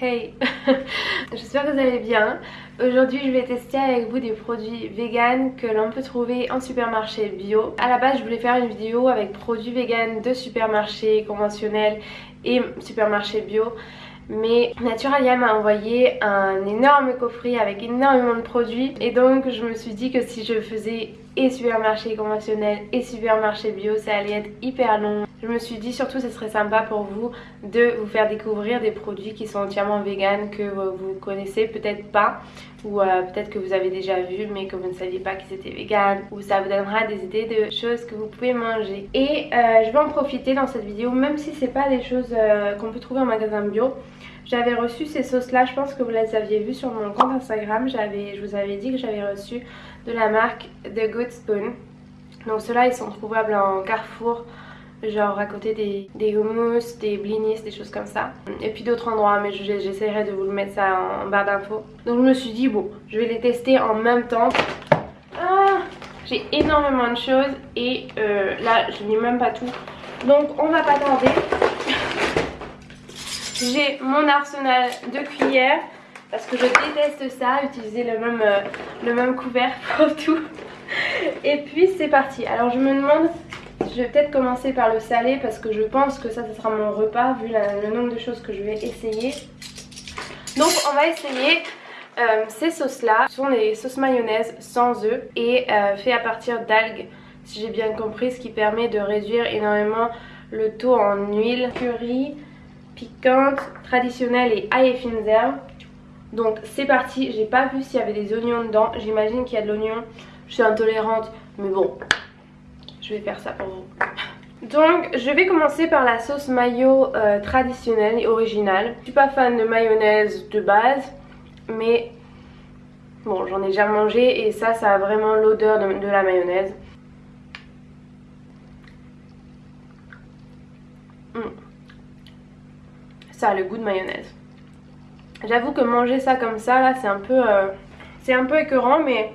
Hey J'espère que vous allez bien. Aujourd'hui je vais tester avec vous des produits vegan que l'on peut trouver en supermarché bio. A la base je voulais faire une vidéo avec produits vegan de supermarché conventionnel et supermarché bio mais Naturalia m'a envoyé un énorme coffret avec énormément de produits et donc je me suis dit que si je faisais et supermarché conventionnel et supermarché bio ça allait être hyper long je me suis dit surtout ce serait sympa pour vous de vous faire découvrir des produits qui sont entièrement vegan que vous connaissez peut-être pas ou euh, peut-être que vous avez déjà vu mais que vous ne saviez pas qu'ils étaient vegan ou ça vous donnera des idées de choses que vous pouvez manger et euh, je vais en profiter dans cette vidéo même si c'est pas des choses euh, qu'on peut trouver en magasin bio j'avais reçu ces sauces là, je pense que vous les aviez vues sur mon compte Instagram. Je vous avais dit que j'avais reçu de la marque The Good Spoon. Donc ceux-là ils sont trouvables en Carrefour, genre à côté des, hummus, des blinis, des choses comme ça. Et puis d'autres endroits mais j'essaierai de vous le mettre ça en barre d'infos. Donc je me suis dit bon, je vais les tester en même temps. Ah, J'ai énormément de choses et euh, là je n'ai même pas tout. Donc on va pas tarder. J'ai mon arsenal de cuillères parce que je déteste ça, utiliser le même, euh, le même couvert pour tout. Et puis c'est parti. Alors je me demande, je vais peut-être commencer par le salé parce que je pense que ça, ça sera mon repas vu le nombre de choses que je vais essayer. Donc on va essayer euh, ces sauces là. Ce sont des sauces mayonnaise sans œufs et euh, fait à partir d'algues si j'ai bien compris, ce qui permet de réduire énormément le taux en huile, curry, piquante, traditionnelle et ail et. Donc c'est parti, j'ai pas vu s'il y avait des oignons dedans, j'imagine qu'il y a de l'oignon, je suis intolérante, mais bon, je vais faire ça pour vous. Donc je vais commencer par la sauce mayo euh, traditionnelle et originale. Je suis pas fan de mayonnaise de base, mais bon j'en ai déjà mangé et ça, ça a vraiment l'odeur de, la mayonnaise. Mmh ça a le goût de mayonnaise. J'avoue que manger ça comme ça là c'est un peu euh, c'est un peu écœurant mais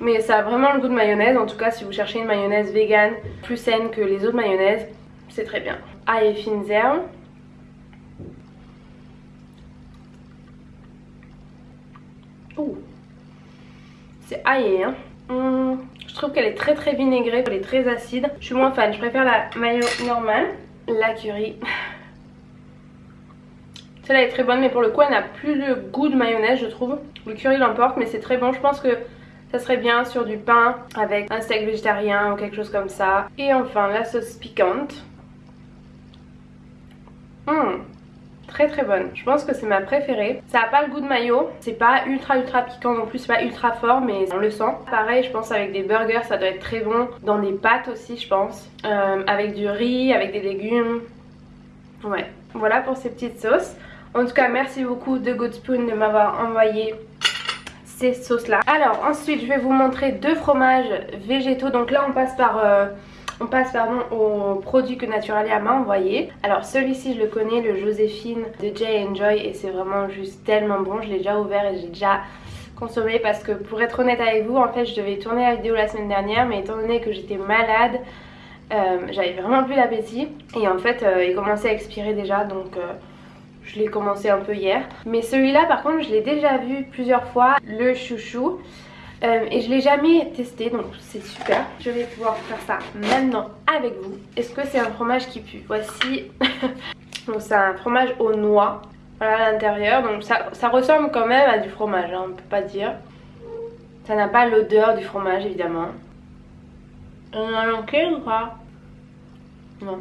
mais ça a vraiment le goût de mayonnaise. En tout cas si vous cherchez une mayonnaise vegan plus saine que les autres mayonnaises c'est très bien. Ail et fines herbes. C'est aillé hein. Hum, je trouve qu'elle est très très vinaigrée, elle est très acide. Je suis moins fan, je préfère la mayo normale. La curry, celle-là est très bonne mais pour le coup elle n'a plus le goût de mayonnaise je trouve. Le curry l'emporte mais c'est très bon. Je pense que ça serait bien sur du pain avec un steak végétarien ou quelque chose comme ça. Et enfin la sauce piquante. Hum, très très bonne. Je pense que c'est ma préférée. Ça n'a pas le goût de mayo. C'est pas ultra ultra piquant non plus. C'est pas ultra fort mais on le sent. Pareil je pense avec des burgers ça doit être très bon. Dans des pâtes aussi je pense. Euh, avec du riz, avec des légumes. Ouais. Voilà pour ces petites sauces. En tout cas merci beaucoup de Good Spoon de m'avoir envoyé ces sauces là. Alors ensuite je vais vous montrer deux fromages végétaux. Donc là on passe par... Euh, on passe pardon au produit que Naturalia m'a envoyé. Alors celui-ci je le connais, le Joséphine de Jay Enjoy et c'est vraiment juste tellement bon. Je l'ai déjà ouvert et j'ai déjà consommé parce que pour être honnête avec vous en fait je devais tourner la vidéo la semaine dernière mais étant donné que j'étais malade euh, j'avais vraiment plus d'appétit et en fait euh, il commençait à expirer déjà donc je l'ai commencé un peu hier. Mais celui-là par contre je l'ai déjà vu plusieurs fois, le chouchou. Euh, et je l'ai jamais testé donc c'est super. Je vais pouvoir faire ça maintenant avec vous. Est-ce que c'est un fromage qui pue? Voici. donc c'est un fromage aux noix. Voilà l'intérieur. Donc ça, ça, ressemble quand même à du fromage, hein, on peut pas dire. Ça n'a pas l'odeur du fromage évidemment. On a manqué ou pas Non.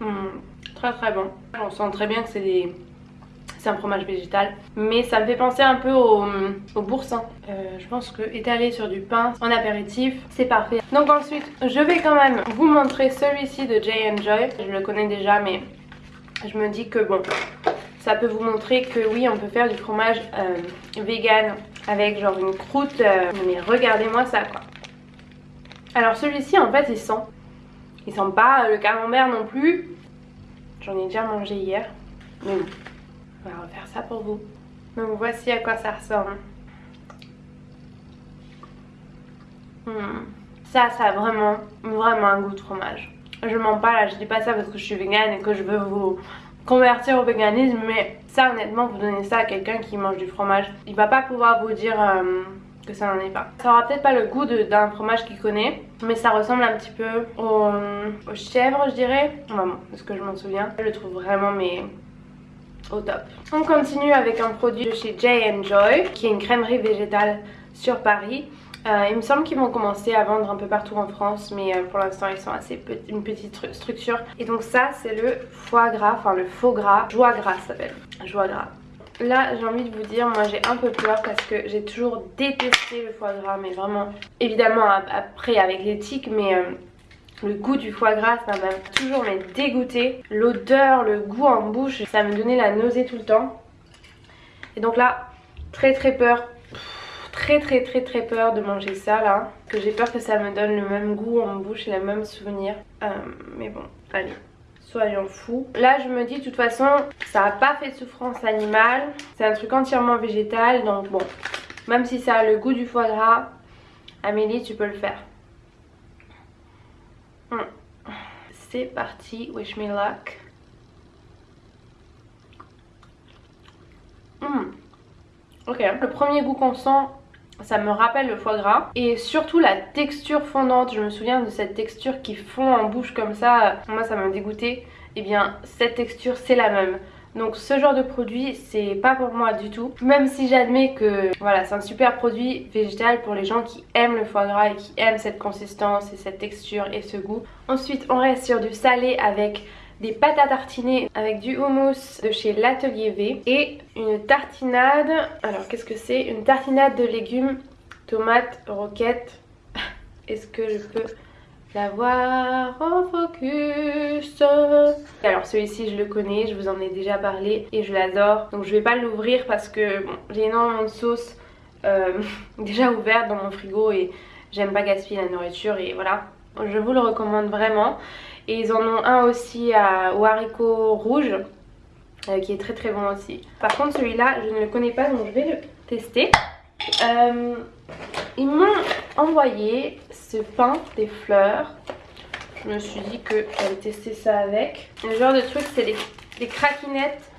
Hmm très très bon. On sent très bien que c'est des... C'est un fromage végétal. Mais ça me fait penser un peu au, au boursin. Euh, Je pense que étaler sur du pain en apéritif c'est parfait. Donc ensuite je vais quand même vous montrer celui-ci de Jay Joy. Je le connais déjà mais je me dis que bon ça peut vous montrer que oui on peut faire du fromage euh, vegan avec genre une croûte euh, mais regardez-moi ça quoi. Alors celui-ci en fait il sent. Il sent pas le camembert non plus J'en ai déjà mangé hier. Mais bon, on va refaire ça pour vous. Donc voici à quoi ça ressemble. Hmm. Ça, ça a vraiment, vraiment un goût de fromage. Je mens pas là, je dis pas ça parce que je suis végane et que je veux vous convertir au véganisme mais ça honnêtement vous donnez ça à quelqu'un qui mange du fromage il va pas pouvoir vous dire euh, que ça n'en est pas. Ça aura peut-être pas le goût d'un fromage qu'il connaît mais ça ressemble un petit peu au, au chèvre je dirais. Enfin bon, ce que je m'en souviens. Je le trouve vraiment mais au top. On continue avec un produit de chez J Joy qui est une crèmerie végétale sur Paris. Euh, il me semble qu'ils vont commencer à vendre un peu partout en France mais euh, pour l'instant ils sont assez une petite structure. Et donc ça c'est le foie gras, enfin le faux gras, joie gras s'appelle, joie gras. Là j'ai envie de vous dire, moi j'ai un peu peur parce que j'ai toujours détesté le foie gras mais vraiment évidemment après avec l'éthique mais... Euh, le goût du foie gras, ça m'a toujours dégoûté. L'odeur, le goût en bouche, ça me donnait la nausée tout le temps. Et donc là, très très peur très très très très peur de manger ça là. Que j'ai peur que ça me donne le même goût en bouche et le même souvenir. Euh, mais bon, allez, soyons fous. Là je me dis de toute façon, ça n'a pas fait de souffrance animale. C'est un truc entièrement végétal. Donc bon, même si ça a le goût du foie gras, Amélie tu peux le faire. Hmm. C'est parti, wish me luck. Hmm. Ok, le premier goût qu'on sent, ça me rappelle le foie gras. Et surtout la texture fondante. Je me souviens de cette texture qui fond en bouche comme ça. Moi ça m'a dégoûté. Et eh bien cette texture c'est la même. Donc ce genre de produit c'est pas pour moi du tout. Même si j'admets que voilà c'est un super produit végétal pour les gens qui aiment le foie gras et qui aiment cette consistance et cette texture et ce goût. Ensuite on reste sur du salé avec des pâtes à tartiner avec du houmous de chez l'Atelier V et une tartinade, alors qu'est-ce que c'est? Une tartinade de légumes, tomates, roquettes. Est-ce que je peux la voir en focus? Alors celui-ci je le connais, je vous en ai déjà parlé et je l'adore. Donc je vais pas l'ouvrir parce que j'ai énormément de sauce euh, déjà ouverte dans mon frigo et j'aime pas gaspiller la nourriture et voilà. Je vous le recommande vraiment. Et ils en ont un aussi à, au haricot rouge euh, qui est très très bon aussi. Par contre celui-là je ne le connais pas donc je vais le tester. Euh, ils m'ont envoyé ce pain des fleurs. Je me suis dit que j'allais tester ça avec. Le genre de truc c'est des, craquinettes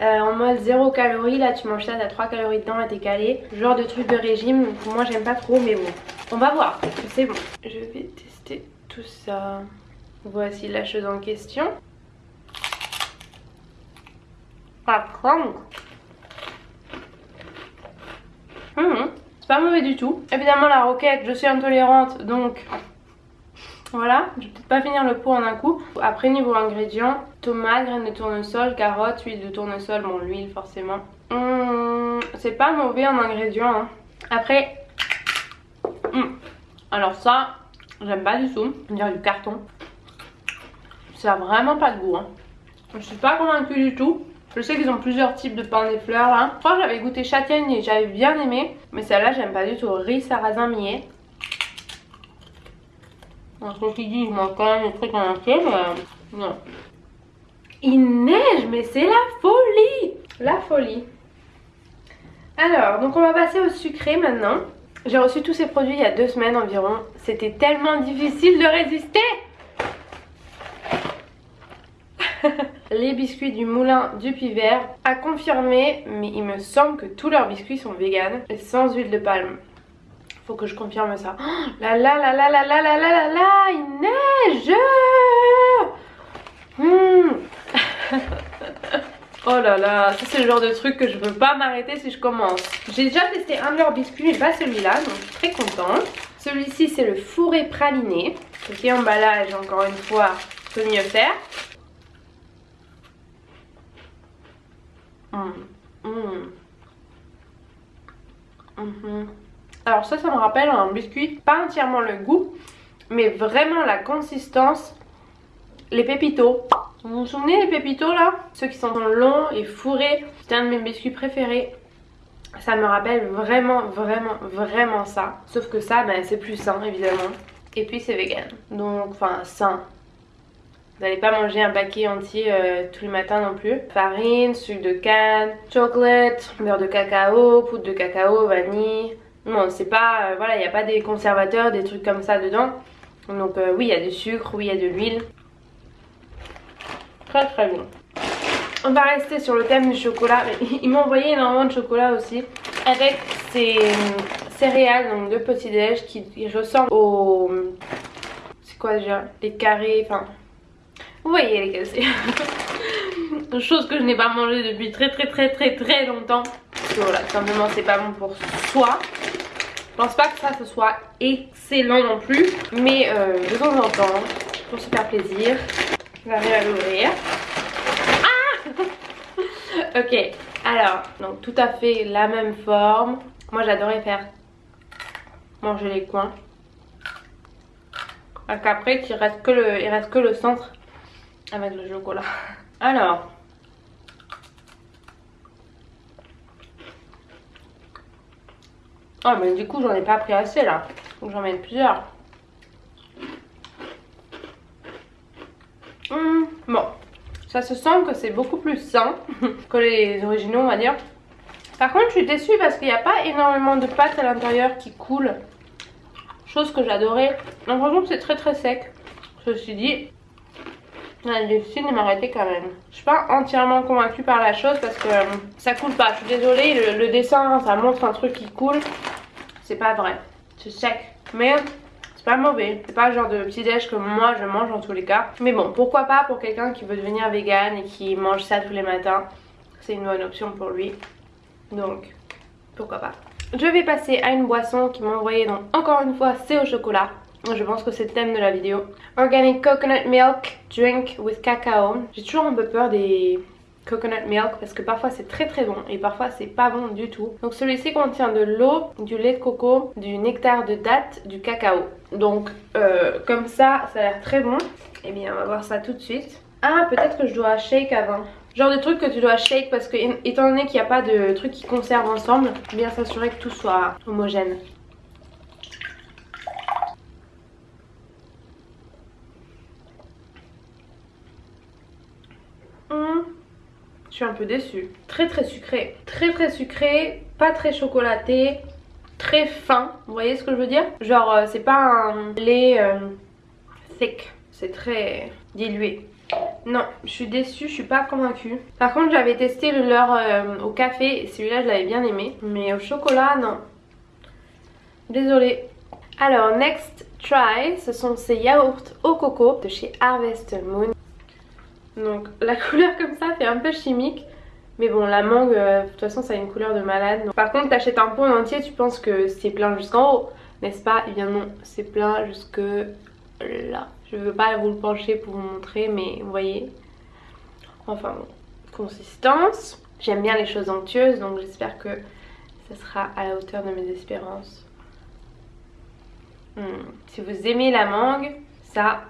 euh, en mode 0 calories. Là tu manges ça, t'as 3 calories dedans et t'es calé. genre de truc de régime. moi j'aime pas trop mais bon. On va voir. C'est bon. Je vais tester tout ça. Voici la chose en question. Pas mmh, C'est pas mauvais du tout. Évidemment la roquette, je suis intolérante donc voilà, je vais peut-être pas finir le pot en un coup. Après niveau ingrédients, tomates, graines de tournesol, carottes, huile de tournesol, bon l'huile forcément. Mmh, c'est pas mauvais en ingrédients. Hein. Après, mmh. alors ça, j'aime pas du tout. On dirait du carton. Ça a vraiment pas de goût. Hein. Je suis pas convaincue du tout. Je sais qu'ils ont plusieurs types de pain des fleurs là. Je crois que j'avais goûté châtaigne et j'avais bien aimé. Mais celle-là j'aime pas du tout. Riz, sarrasin, millet. Entre qui dit, je mange quand même des trucs en entier, mais euh, non. Il neige, mais c'est la folie La folie. Alors, donc on va passer au sucré maintenant. J'ai reçu tous ces produits il y a deux semaines environ. C'était tellement difficile de résister les biscuits du moulin du Pivert à confirmer mais il me semble que tous leurs biscuits sont vegan et sans huile de palme faut que je confirme ça oh, la la la la la la la la la la il neige hmm. Oh là là, ça c'est le genre de truc que je veux pas m'arrêter si je commence. J'ai déjà testé un de leurs biscuits mais pas celui-là, donc très contente. Celui-ci c'est le fourré praliné. Petit emballage encore une fois, peut mieux faire. Mmh. Mmh. Alors ça, ça me rappelle un biscuit, pas entièrement le goût, mais vraiment la consistance, les pépitos. Vous vous souvenez des pépitos là? Ceux qui sont longs et fourrés, c'est un de mes biscuits préférés. Ça me rappelle vraiment, vraiment, vraiment ça. Sauf que ça, ben, c'est plus sain évidemment. Et puis c'est vegan. Donc, enfin, sain. Vous n'allez pas manger un paquet entier euh, tous les matins non plus. Farine, sucre de canne, chocolate, beurre de cacao, poudre de cacao, vanille. Non, c'est pas... Euh, voilà, il n'y a pas des conservateurs, des trucs comme ça dedans. Donc euh, oui, il y a du sucre, oui, il y a de l'huile. Très très bon. on va rester sur le thème du chocolat. Ils m'ont envoyé énormément de chocolat aussi. Avec ces céréales, donc de petit déj qui ressemblent au... C'est quoi déjà Les carrés, enfin... Vous voyez les cassés. Chose que je n'ai pas mangé depuis très très très très très longtemps. Parce que voilà, simplement c'est pas bon pour soi. Je pense pas que ça ce soit excellent non plus. Mais euh, de temps en temps, pour se faire plaisir, j'arrive à l'ouvrir. Ah Ok, alors, donc tout à fait la même forme. Moi j'adorais faire manger les coins. Parce qu'après il reste, que le, il reste que le centre avec le chocolat. Alors. Oh mais du coup j'en ai pas pris assez là. Faut que j'en mette plusieurs. Hum, bon. Ça se sent que c'est beaucoup plus sain que les originaux on va dire. Par contre je suis déçue parce qu'il n'y a pas énormément de pâte à l'intérieur qui coule. Chose que j'adorais. L'impression que c'est très très sec. Ceci dit, j'ai décidé de m'arrêter quand même. Je suis pas entièrement convaincue par la chose parce que euh, ça coule pas. Je suis désolée, le, dessin ça montre un truc qui coule. C'est pas vrai. C'est sec. Mais c'est pas mauvais. C'est pas le genre de petit déj que moi je mange en tous les cas. Mais bon, pourquoi pas pour quelqu'un qui veut devenir vegan et qui mange ça tous les matins? C'est une bonne option pour lui. Donc, pourquoi pas. Je vais passer à une boisson qui m'a envoyé donc encore une fois c'est au chocolat. Je pense que c'est le thème de la vidéo. Organic Coconut Milk Drink with Cacao. J'ai toujours un peu peur des coconut milk parce que parfois c'est très très bon et parfois c'est pas bon du tout. Donc celui-ci contient de l'eau, du lait de coco, du nectar de date, du cacao. Donc euh, comme ça, ça a l'air très bon. Et eh bien on va voir ça tout de suite. Ah peut-être que je dois shake avant. Genre de truc que tu dois shake parce que étant donné qu'il n'y a pas de trucs qui conservent ensemble, bien s'assurer que tout soit homogène. Je suis un peu déçue. Très très sucré. Très très sucré, pas très chocolaté, très fin. Vous voyez ce que je veux dire? Genre euh, c'est pas un lait euh, sec. C'est très dilué. Non, je suis déçue, je suis pas convaincue. Par contre, j'avais testé le leur euh, au café celui-là, je l'avais bien aimé. Mais au chocolat, non. Désolée. Alors, next try, ce sont ces yaourts au coco de chez Harvest Moon. Donc la couleur comme ça fait un peu chimique. Mais bon, la mangue, euh, de toute façon, ça a une couleur de malade. Par contre, t'achètes un pot entier, tu penses que c'est plein jusqu'en haut, n'est-ce pas? Eh bien non, c'est plein jusque là. Je veux pas vous le pencher pour vous montrer, mais vous voyez. Enfin bon, consistance. J'aime bien les choses onctueuses, donc j'espère que ça sera à la hauteur de mes espérances. Hmm. Si vous aimez la mangue, ça,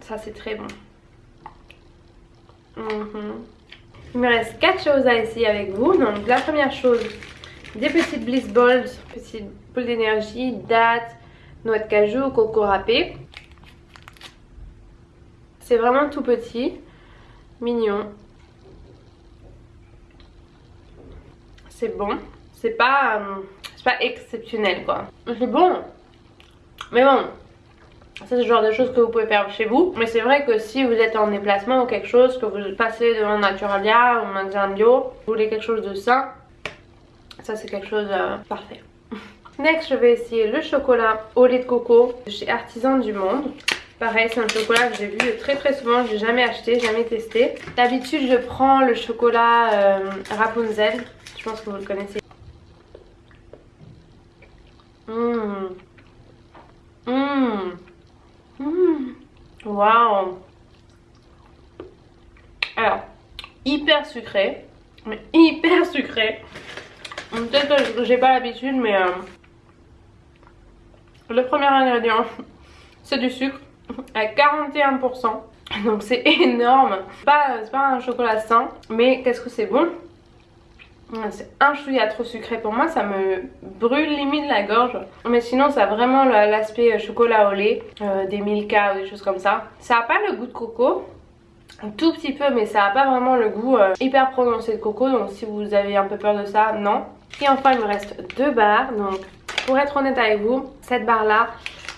ça c'est très bon. Mhm. Il me reste 4 choses à essayer avec vous. Donc la première chose, des petites Bliss Balls, petites boules d'énergie, dattes, noix de cajou, coco râpé. C'est vraiment tout petit, mignon. C'est bon. C'est pas, euh, pas exceptionnel quoi. C'est bon. Mais bon, c'est le genre de choses que vous pouvez faire chez vous. Mais c'est vrai que si vous êtes en déplacement ou quelque chose, que vous passez devant Naturalia ou magasin bio, vous voulez quelque chose de sain, ça c'est quelque chose euh, parfait. Next, je vais essayer le chocolat au lait de coco de chez Artisan du Monde. Pareil, c'est un chocolat que j'ai vu très très souvent, j'ai jamais acheté, jamais testé. D'habitude, je prends le chocolat euh, Rapunzel. Je pense que vous le connaissez. Mmh. Mmh. Mmh. Waouh Alors, hyper sucré. Mais hyper sucré. Peut-être que j'ai pas l'habitude, mais... Euh, le premier ingrédient, c'est du sucre à 41%. Donc c'est énorme. C'est pas, pas un chocolat sain, mais qu'est-ce que c'est bon? C'est un chouïa trop sucré pour moi, ça me brûle limite la gorge. Mais sinon ça a vraiment l'aspect euh, chocolat au lait, euh, des Milka ou des choses comme ça. Ça a pas le goût de coco, un tout petit peu mais ça a pas vraiment le goût euh, hyper prononcé de coco. Donc si vous avez un peu peur de ça, non. Et enfin il me reste deux barres. Donc pour être honnête avec vous, cette barre là,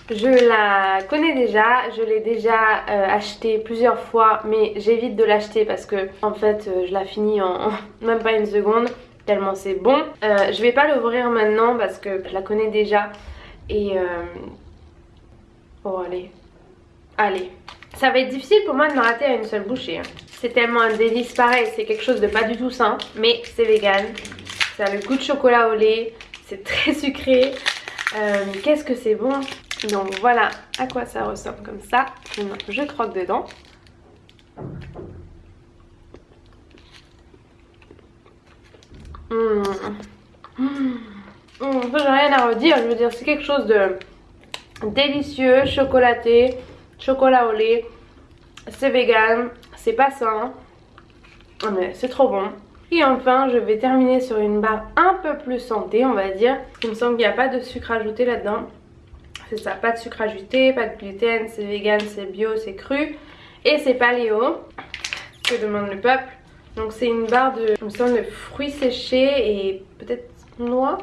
Je la connais déjà, je l'ai déjà euh, acheté plusieurs fois mais j'évite de l'acheter parce que en fait euh, je la finis en même pas une seconde tellement c'est bon. Euh, je vais pas l'ouvrir maintenant parce que je la connais déjà et... Oh allez, allez. Ça va être difficile pour moi de me rater à une seule bouchée. Hein. C'est tellement un délice pareil, c'est quelque chose de pas du tout sain mais c'est vegan. Ça a le goût de chocolat au lait, c'est très sucré. Qu'est-ce que c'est bon? Donc voilà à quoi ça ressemble comme ça. je croque dedans. Mmh. Mmh. J'ai rien à redire, je veux dire c'est quelque chose de délicieux, chocolaté, chocolat au lait, c'est vegan, c'est pas sain, mais c'est trop bon. Et enfin je vais terminer sur une barre un peu plus santé on va dire. Il me semble qu'il n'y a pas de sucre ajouté là-dedans. C'est ça, pas de sucre ajouté, pas de gluten, c'est vegan, c'est bio, c'est cru. Et c'est paléo, que demande le peuple. Donc c'est une barre de, de fruits séchés et peut-être noix.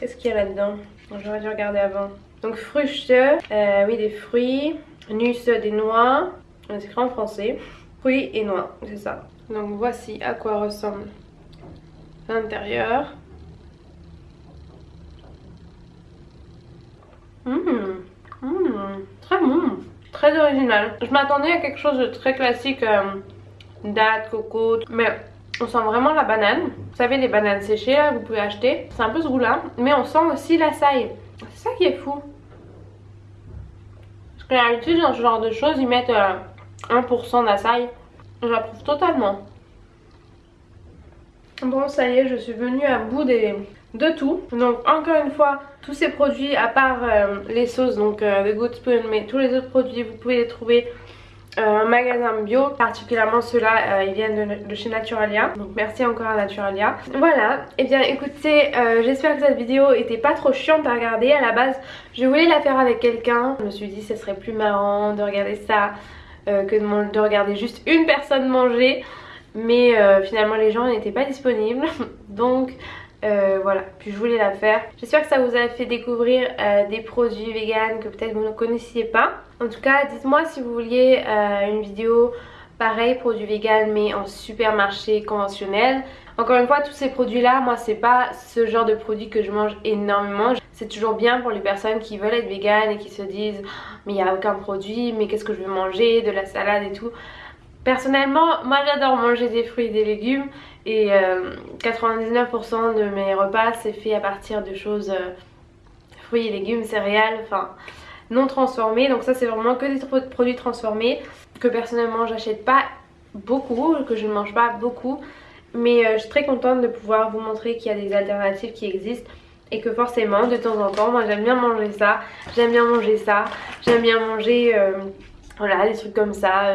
Qu'est-ce qu'il y a là-dedans? J'aurais dû regarder avant. Donc fruits, euh, oui des fruits, nus des noix, c'est écrit en français. Fruits et noix, c'est ça. Donc voici à quoi ressemble l'intérieur. Mmh. Mmh. Très bon. Très original. Je m'attendais à quelque chose de très classique. Euh, date, coco. Mais on sent vraiment la banane. Vous savez les bananes séchées là, vous pouvez acheter. C'est un peu ce goût là. Mais on sent aussi la saille. C'est ça qui est fou. Parce que d'habitude dans ce genre de choses ils mettent 1% euh, d'açaï. J'approuve totalement. Bon ça y est je suis venue à bout des, de tout. Donc encore une fois, tous ces produits, à part euh, les sauces, donc euh, The Good Spoon, mais tous les autres produits, vous pouvez les trouver euh, en magasin bio. Particulièrement ceux-là, ils viennent de, chez Naturalia. Donc merci encore à Naturalia. Voilà, et eh bien écoutez, j'espère que cette vidéo était pas trop chiante à regarder. À la base, je voulais la faire avec quelqu'un. Je me suis dit ce serait plus marrant de regarder ça que de regarder juste une personne manger. Mais finalement les gens n'étaient pas disponibles. Donc euh, voilà, puis je voulais la faire. J'espère que ça vous a fait découvrir euh, des produits vegan que peut-être vous ne connaissiez pas. En tout cas, dites-moi si vous vouliez euh, une vidéo pareil, produits vegan mais en supermarché conventionnel. Encore une fois, tous ces produits-là, moi c'est pas ce genre de produit que je mange énormément. C'est toujours bien pour les personnes qui veulent être vegan et qui se disent mais il n'y a aucun produit, mais qu'est-ce que je vais manger, de la salade et tout. Personnellement, moi j'adore manger des fruits et des légumes et 99% euh, de mes repas c'est fait à partir de choses euh, fruits et légumes, céréales, enfin non transformés. Donc ça c'est vraiment que des produits transformés que personnellement j'achète pas beaucoup, que je ne mange pas beaucoup. Mais euh, je suis très contente de pouvoir vous montrer qu'il y a des alternatives qui existent et que forcément de temps en temps moi j'aime bien manger ça, j'aime bien manger ça, j'aime bien manger des trucs comme ça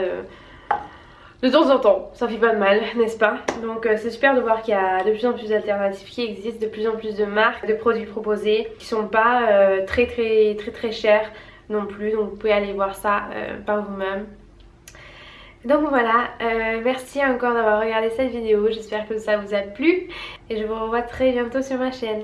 de temps en temps, ça fait pas de mal, n'est-ce pas? Donc euh, c'est super de voir qu'il y a de plus en plus d'alternatives qui existent, de plus en plus de marques, de produits proposés qui sont pas euh, très très très très chers non plus, donc vous pouvez aller voir ça euh, par vous-même. Donc voilà, merci encore d'avoir regardé cette vidéo, j'espère que ça vous a plu. Et je vous revois très bientôt sur ma chaîne.